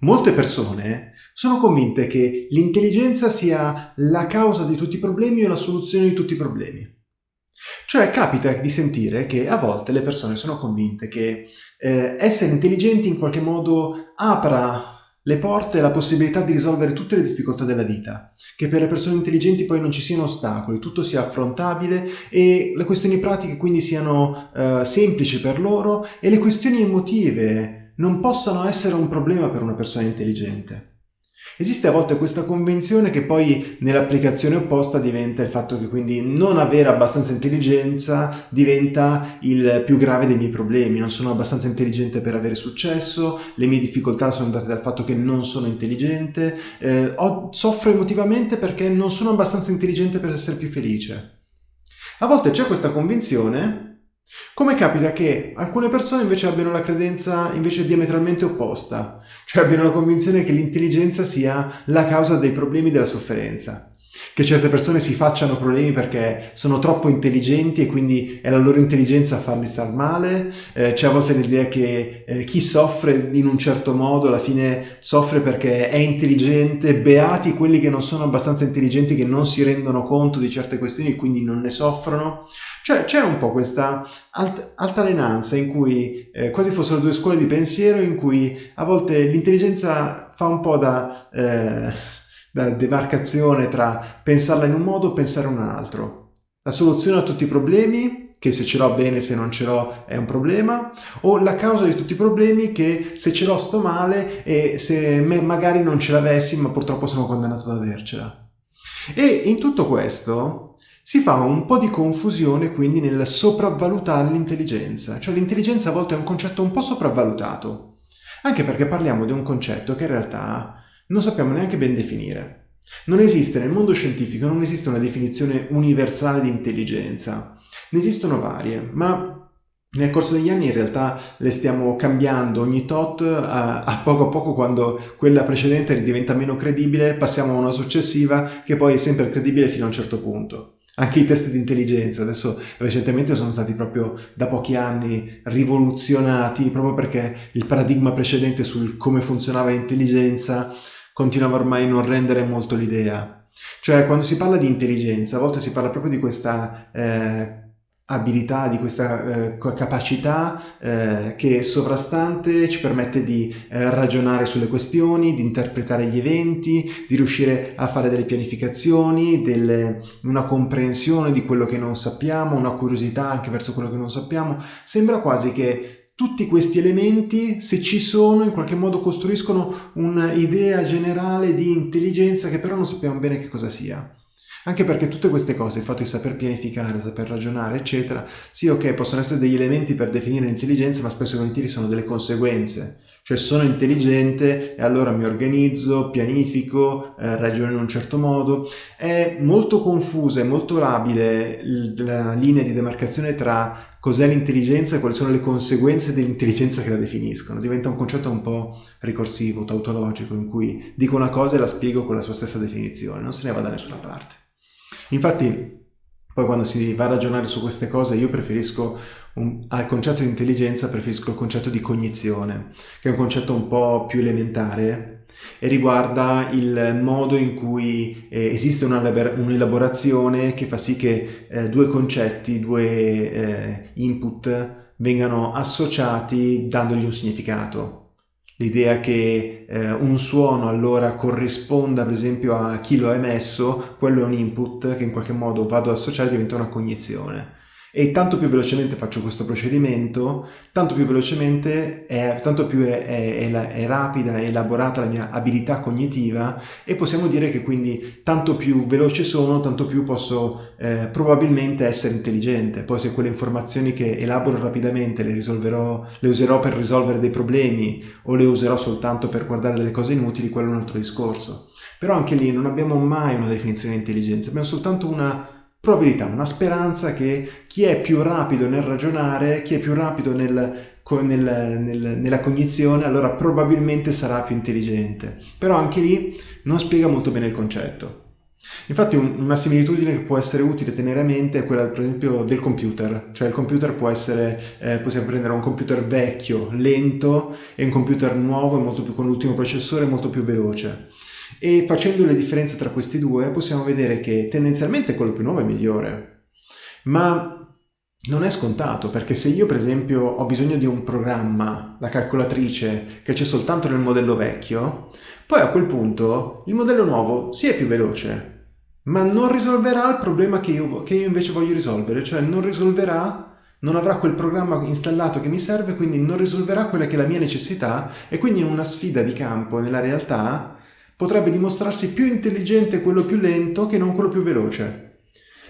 Molte persone sono convinte che l'intelligenza sia la causa di tutti i problemi o la soluzione di tutti i problemi. Cioè capita di sentire che a volte le persone sono convinte che eh, essere intelligenti in qualche modo apra le porte e la possibilità di risolvere tutte le difficoltà della vita, che per le persone intelligenti poi non ci siano ostacoli, tutto sia affrontabile e le questioni pratiche quindi siano eh, semplici per loro e le questioni emotive non possano essere un problema per una persona intelligente. Esiste a volte questa convenzione che poi nell'applicazione opposta diventa il fatto che quindi non avere abbastanza intelligenza diventa il più grave dei miei problemi, non sono abbastanza intelligente per avere successo, le mie difficoltà sono date dal fatto che non sono intelligente, eh, soffro emotivamente perché non sono abbastanza intelligente per essere più felice. A volte c'è questa convinzione come capita che alcune persone invece abbiano la credenza invece diametralmente opposta, cioè abbiano la convinzione che l'intelligenza sia la causa dei problemi della sofferenza, che certe persone si facciano problemi perché sono troppo intelligenti e quindi è la loro intelligenza a farli star male, eh, c'è a volte l'idea che eh, chi soffre in un certo modo alla fine soffre perché è intelligente, beati quelli che non sono abbastanza intelligenti, che non si rendono conto di certe questioni e quindi non ne soffrono. Cioè c'è un po' questa alt altalenanza in cui eh, quasi fossero due scuole di pensiero in cui a volte l'intelligenza fa un po' da, demarcazione tra pensarla in un modo e pensare in un altro. La soluzione a tutti i problemi che se ce l'ho bene, se non ce l'ho è un problema, o la causa di tutti i problemi che se ce l'ho sto male e se magari non ce l'avessi ma purtroppo sono condannato ad avercela. E in tutto questo si fa un po' di confusione quindi nel sopravvalutare l'intelligenza, cioè l'intelligenza a volte è un concetto un po' sopravvalutato, anche perché parliamo di un concetto che in realtà non sappiamo neanche ben definire. Non esiste nel mondo scientifico, non esiste una definizione universale di intelligenza, ne esistono varie, ma nel corso degli anni in realtà le stiamo cambiando. Ogni tot, a, a, poco a poco quando quella precedente diventa meno credibile passiamo a una successiva che poi è sempre credibile fino a un certo punto. Anche i test di intelligenza adesso recentemente sono stati proprio da pochi anni rivoluzionati proprio perché il paradigma precedente sul come funzionava l'intelligenza continuava ormai a non rendere molto l'idea. Cioè quando si parla di intelligenza a volte si parla proprio di questa eh, abilità, di questa eh, capacità eh, che sovrastante ci permette di eh, ragionare sulle questioni, di interpretare gli eventi, di riuscire a fare delle pianificazioni, delle, una comprensione di quello che non sappiamo, una curiosità anche verso quello che non sappiamo. Sembra quasi che tutti questi elementi, se ci sono, in qualche modo costruiscono un'idea generale di intelligenza che però non sappiamo bene che cosa sia. Anche perché tutte queste cose, il fatto di saper pianificare, saper ragionare, eccetera, sì, ok, possono essere degli elementi per definire l'intelligenza, ma spesso e volentieri sono delle conseguenze. Cioè sono intelligente e allora mi organizzo, pianifico, eh, ragiono in un certo modo. È molto confusa e molto labile la linea di demarcazione tra cos'è l'intelligenza e quali sono le conseguenze dell'intelligenza che la definiscono. Diventa un concetto un po' ricorsivo, tautologico, in cui dico una cosa e la spiego con la sua stessa definizione, non se ne va da nessuna parte. Infatti, poi quando si va a ragionare su queste cose io preferisco un, al concetto di intelligenza preferisco il concetto di cognizione, che è un concetto un po' più elementare e riguarda il modo in cui eh, esiste un'elaborazione che fa sì che eh, due concetti, due eh, input vengano associati dandogli un significato. L'idea che eh, un suono allora corrisponda per esempio a chi lo ha emesso, quello è un input che in qualche modo vado ad associare e diventa una cognizione e tanto più velocemente faccio questo procedimento, tanto più velocemente, è, tanto più è, è, è rapida e elaborata la mia abilità cognitiva e possiamo dire che quindi tanto più veloce sono, tanto più posso eh, probabilmente essere intelligente. Poi se quelle informazioni che elaboro rapidamente le, le userò per risolvere dei problemi o le userò soltanto per guardare delle cose inutili, quello è un altro discorso. Però anche lì non abbiamo mai una definizione di intelligenza, abbiamo soltanto una probabilità, una speranza che chi è più rapido nel ragionare, chi è più rapido nel, nel, nel, nella cognizione, allora probabilmente sarà più intelligente. Però anche lì non spiega molto bene il concetto. Infatti una similitudine che può essere utile tenere a mente è quella per esempio del computer, cioè il computer può essere, eh, possiamo prendere un computer vecchio, lento e un computer nuovo molto più, con l'ultimo processore molto più veloce e facendo le differenze tra questi due possiamo vedere che tendenzialmente quello più nuovo è migliore, ma non è scontato perché se io per esempio ho bisogno di un programma, la calcolatrice, che c'è soltanto nel modello vecchio, poi a quel punto il modello nuovo sì è più veloce, ma non risolverà il problema che io, che io invece voglio risolvere, cioè non risolverà, non avrà quel programma installato che mi serve, quindi non risolverà quella che è la mia necessità e quindi in una sfida di campo nella realtà potrebbe dimostrarsi più intelligente quello più lento che non quello più veloce.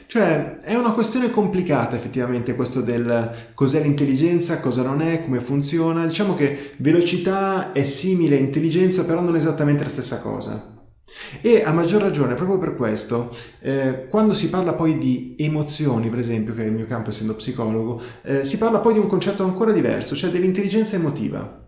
Cioè, è una questione complicata effettivamente questo del cos'è l'intelligenza, cosa non è, come funziona. Diciamo che velocità è simile a intelligenza, però non esattamente la stessa cosa. E a maggior ragione, proprio per questo, eh, quando si parla poi di emozioni, per esempio, che è il mio campo essendo psicologo, eh, si parla poi di un concetto ancora diverso, cioè dell'intelligenza emotiva.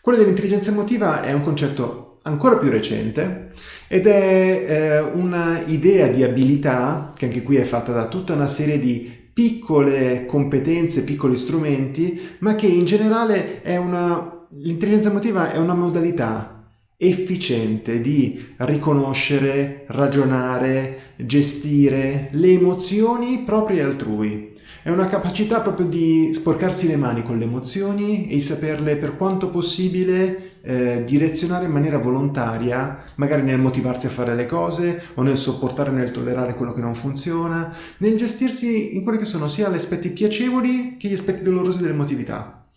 Quello dell'intelligenza emotiva è un concetto ancora più recente ed è eh, una idea di abilità che anche qui è fatta da tutta una serie di piccole competenze, piccoli strumenti, ma che in generale è una... L'intelligenza emotiva è una modalità efficiente di riconoscere, ragionare, gestire le emozioni proprie altrui. È una capacità proprio di sporcarsi le mani con le emozioni e di saperle per quanto possibile eh, direzionare in maniera volontaria, magari nel motivarsi a fare le cose o nel sopportare, nel tollerare quello che non funziona, nel gestirsi in quelli che sono sia gli aspetti piacevoli che gli aspetti dolorosi dell'emotività.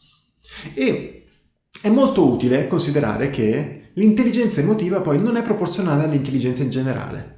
E è molto utile considerare che l'intelligenza emotiva poi non è proporzionale all'intelligenza in generale.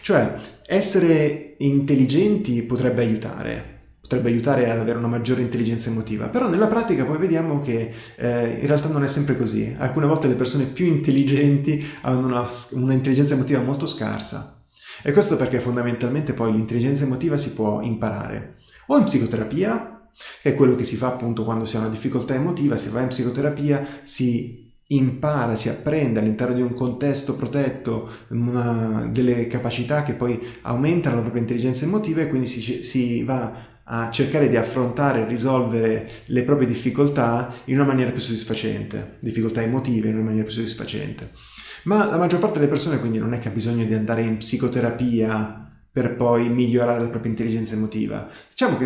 Cioè, essere intelligenti potrebbe aiutare, potrebbe aiutare ad avere una maggiore intelligenza emotiva, però nella pratica poi vediamo che eh, in realtà non è sempre così. Alcune volte le persone più intelligenti hanno una, una intelligenza emotiva molto scarsa. E questo perché fondamentalmente poi l'intelligenza emotiva si può imparare o in psicoterapia, che è quello che si fa appunto quando si ha una difficoltà emotiva, si va in psicoterapia, si impara, si apprende all'interno di un contesto protetto una, delle capacità che poi aumentano la propria intelligenza emotiva e quindi si, si va a cercare di affrontare e risolvere le proprie difficoltà in una maniera più soddisfacente, difficoltà emotive in una maniera più soddisfacente. Ma la maggior parte delle persone quindi non è che ha bisogno di andare in psicoterapia per poi migliorare la propria intelligenza emotiva. Diciamo che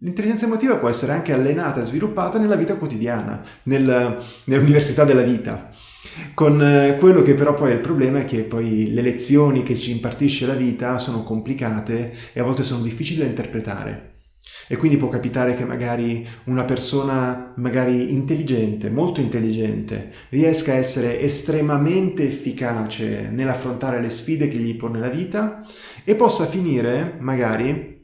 L'intelligenza emotiva può essere anche allenata e sviluppata nella vita quotidiana, nel, nell'università della vita. Con eh, quello che però poi è il problema è che poi le lezioni che ci impartisce la vita sono complicate e a volte sono difficili da interpretare. E quindi può capitare che magari una persona magari intelligente, molto intelligente, riesca a essere estremamente efficace nell'affrontare le sfide che gli pone la vita e possa finire magari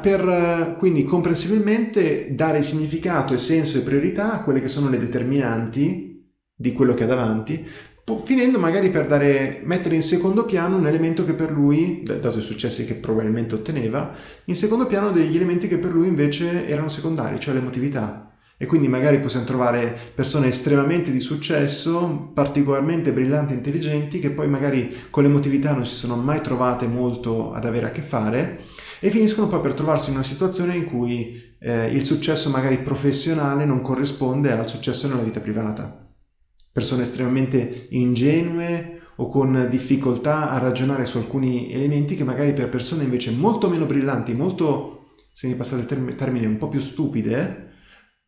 per eh, quindi comprensibilmente dare significato e senso e priorità a quelle che sono le determinanti di quello che ha davanti, finendo magari per dare, mettere in secondo piano un elemento che per lui, dato i successi che probabilmente otteneva, in secondo piano degli elementi che per lui invece erano secondari, cioè l'emotività. E quindi magari possiamo trovare persone estremamente di successo, particolarmente brillanti e intelligenti, che poi magari con l'emotività non si sono mai trovate molto ad avere a che fare, e finiscono poi per trovarsi in una situazione in cui eh, il successo magari professionale non corrisponde al successo nella vita privata. Persone estremamente ingenue o con difficoltà a ragionare su alcuni elementi che magari per persone invece molto meno brillanti, molto, se mi passate il termine, un po' più stupide,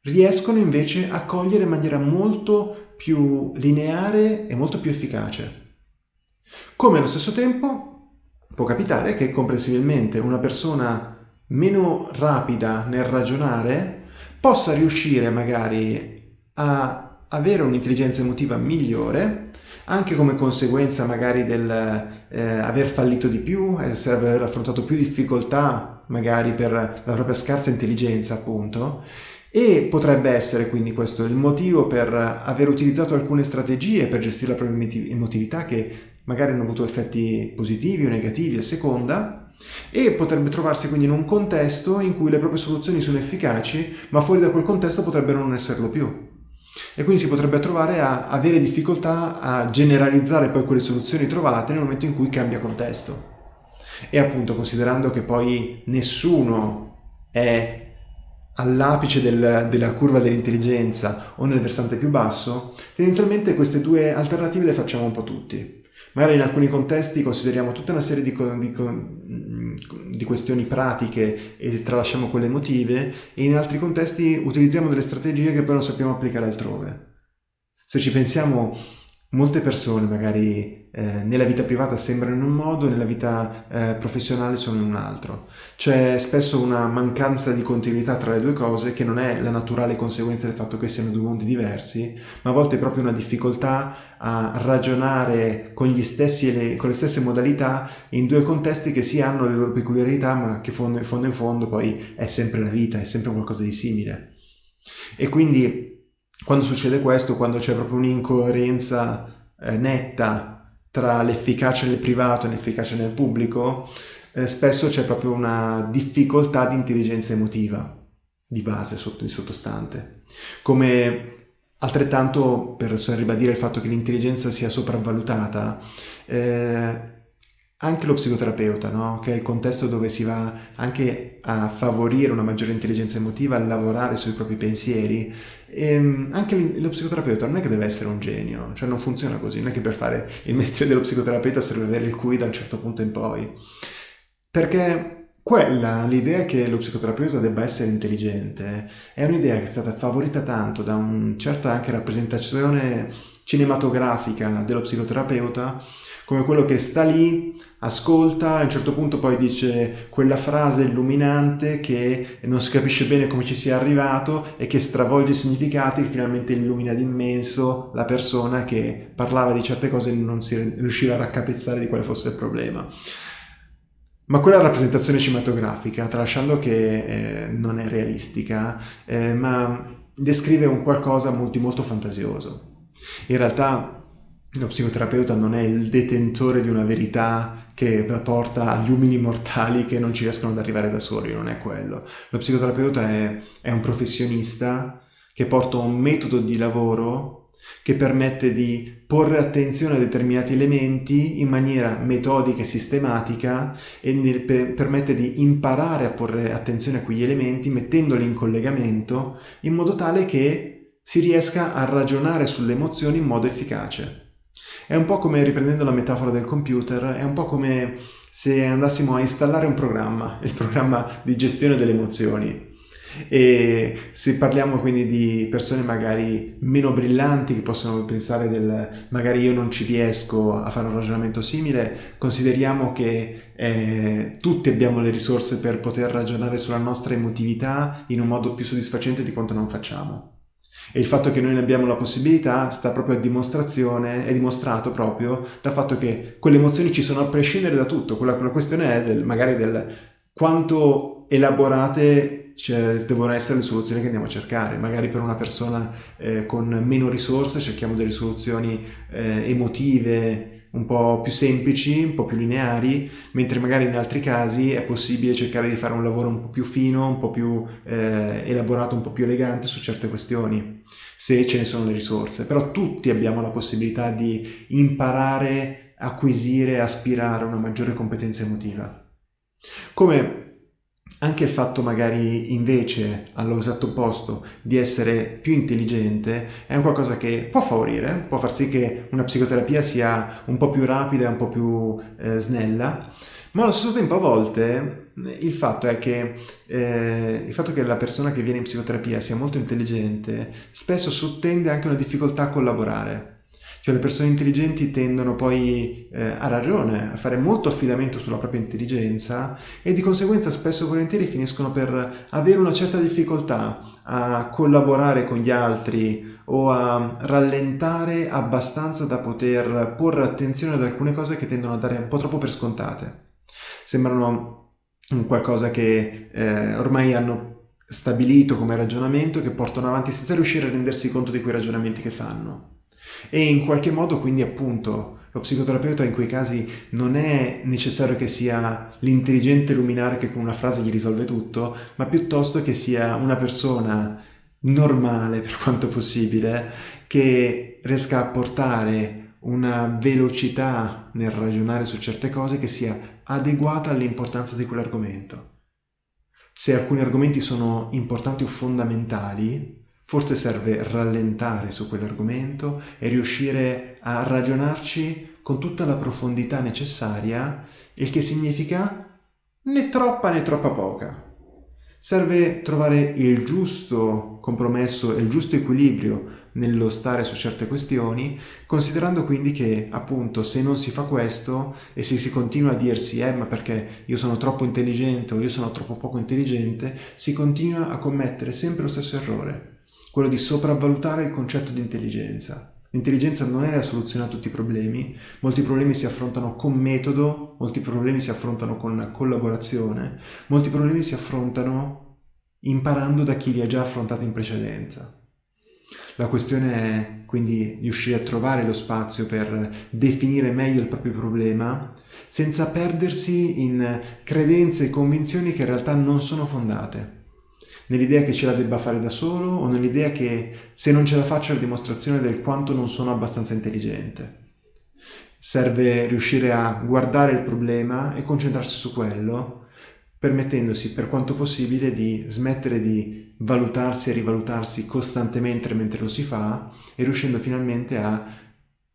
riescono invece a cogliere in maniera molto più lineare e molto più efficace. Come allo stesso tempo può capitare che comprensibilmente una persona meno rapida nel ragionare possa riuscire magari a avere un'intelligenza emotiva migliore anche come conseguenza magari del eh, aver fallito di più, essere aver affrontato più difficoltà magari per la propria scarsa intelligenza appunto e potrebbe essere quindi questo il motivo per aver utilizzato alcune strategie per gestire la propria emotività che magari hanno avuto effetti positivi o negativi a seconda, e potrebbe trovarsi quindi in un contesto in cui le proprie soluzioni sono efficaci, ma fuori da quel contesto potrebbero non esserlo più. E quindi si potrebbe trovare a avere difficoltà a generalizzare poi quelle soluzioni trovate nel momento in cui cambia contesto. E appunto considerando che poi nessuno è all'apice del, della curva dell'intelligenza o nel versante più basso, tendenzialmente queste due alternative le facciamo un po' tutti. Magari in alcuni contesti consideriamo tutta una serie di, di, di, questioni pratiche e tralasciamo quelle emotive e in altri contesti utilizziamo delle strategie che poi non sappiamo applicare altrove. Se ci pensiamo Molte persone magari eh, nella vita privata sembrano in un modo, nella vita eh, professionale sono in un altro. C'è spesso una mancanza di continuità tra le due cose che non è la naturale conseguenza del fatto che siano due mondi diversi, ma a volte è proprio una difficoltà a ragionare con, stessi, con le stesse modalità in due contesti che sì hanno le loro peculiarità, ma che fondo, in fondo in fondo poi è sempre la vita, è sempre qualcosa di simile. E quindi quando succede questo, quando c'è proprio un'incoerenza eh, netta tra l'efficacia nel privato e l'efficacia nel pubblico, eh, spesso c'è proprio una difficoltà di intelligenza emotiva di base, sotto, di sottostante. Come altrettanto, per ribadire il fatto che l'intelligenza sia sopravvalutata, eh, anche lo psicoterapeuta, no? che è il contesto dove si va anche a favorire una maggiore intelligenza emotiva, a lavorare sui propri pensieri, e ehm, anche lo psicoterapeuta non è che deve essere un genio, cioè non funziona così, non è che per fare il mestiere dello psicoterapeuta serve avere il QI da un certo punto in poi, perché quella, l'idea che lo psicoterapeuta debba essere intelligente, è un'idea che è stata favorita tanto da una certa anche rappresentazione cinematografica dello psicoterapeuta, come quello che sta lì, ascolta, a un certo punto poi dice quella frase illuminante che non si capisce bene come ci sia arrivato e che stravolge i significati e finalmente illumina d'immenso la persona che parlava di certe cose e non si riusciva a raccapezzare di quale fosse il problema. Ma quella rappresentazione cinematografica, tralasciando che eh, non è realistica, eh, ma descrive un qualcosa molto, molto fantasioso. In realtà lo psicoterapeuta non è il detentore di una verità che porta agli umili mortali che non ci riescono ad arrivare da soli, non è quello. Lo psicoterapeuta è, è un professionista che porta un metodo di lavoro che permette di porre attenzione a determinati elementi in maniera metodica e sistematica e permette di imparare a porre attenzione a quegli elementi mettendoli in collegamento in modo tale che si riesca a ragionare sulle emozioni in modo efficace. È un po' come, riprendendo la metafora del computer, è un po' come se andassimo a installare un programma, il programma di gestione delle emozioni. E se parliamo quindi di persone magari meno brillanti che possono pensare del magari io non ci riesco a fare un ragionamento simile, consideriamo che eh, tutti abbiamo le risorse per poter ragionare sulla nostra emotività in un modo più soddisfacente di quanto non facciamo. E il fatto che noi ne abbiamo la possibilità sta proprio a dimostrazione, è dimostrato proprio dal fatto che quelle emozioni ci sono a prescindere da tutto. Quella, quella questione è del, magari del quanto elaborate cioè, devono essere le soluzioni che andiamo a cercare. Magari per una persona eh, con meno risorse cerchiamo delle soluzioni eh, emotive, un po' più semplici, un po' più lineari, mentre magari in altri casi è possibile cercare di fare un lavoro un po' più fino, un po' più eh, elaborato, un po' più elegante su certe questioni, se ce ne sono le risorse. Però tutti abbiamo la possibilità di imparare, acquisire, aspirare a una maggiore competenza emotiva. Come anche il fatto magari invece, allo esatto opposto, di essere più intelligente è un qualcosa che può favorire, può far sì che una psicoterapia sia un po' più rapida, un po' più eh, snella, ma allo stesso tempo a volte il fatto è che eh, il fatto che la persona che viene in psicoterapia sia molto intelligente spesso sottende anche una difficoltà a collaborare cioè le persone intelligenti tendono poi, eh, a ragione, a fare molto affidamento sulla propria intelligenza e di conseguenza spesso e volentieri finiscono per avere una certa difficoltà a collaborare con gli altri o a rallentare abbastanza da poter porre attenzione ad alcune cose che tendono a dare un po' troppo per scontate. Sembrano qualcosa che eh, ormai hanno stabilito come ragionamento che portano avanti senza riuscire a rendersi conto di quei ragionamenti che fanno. E in qualche modo quindi appunto lo psicoterapeuta in quei casi non è necessario che sia l'intelligente luminare che con una frase gli risolve tutto, ma piuttosto che sia una persona normale per quanto possibile, che riesca a portare una velocità nel ragionare su certe cose che sia adeguata all'importanza di quell'argomento. Se alcuni argomenti sono importanti o fondamentali, forse serve rallentare su quell'argomento e riuscire a ragionarci con tutta la profondità necessaria, il che significa né troppa né troppa poca. Serve trovare il giusto compromesso e il giusto equilibrio nello stare su certe questioni, considerando quindi che appunto se non si fa questo e se si continua a dirsi eh ma perché io sono troppo intelligente o io sono troppo poco intelligente, si continua a commettere sempre lo stesso errore, quello di sopravvalutare il concetto di intelligenza. L'intelligenza non è la soluzione a tutti i problemi, molti problemi si affrontano con metodo, molti problemi si affrontano con collaborazione, molti problemi si affrontano imparando da chi li ha già affrontati in precedenza. La questione è quindi riuscire a trovare lo spazio per definire meglio il proprio problema senza perdersi in credenze e convinzioni che in realtà non sono fondate. Nell'idea che ce la debba fare da solo o nell'idea che se non ce la faccio è la dimostrazione del quanto non sono abbastanza intelligente. Serve riuscire a guardare il problema e concentrarsi su quello permettendosi per quanto possibile di smettere di valutarsi e rivalutarsi costantemente mentre lo si fa e riuscendo finalmente a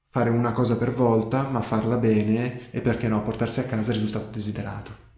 fare una cosa per volta, ma farla bene e perché no, portarsi a casa il risultato desiderato.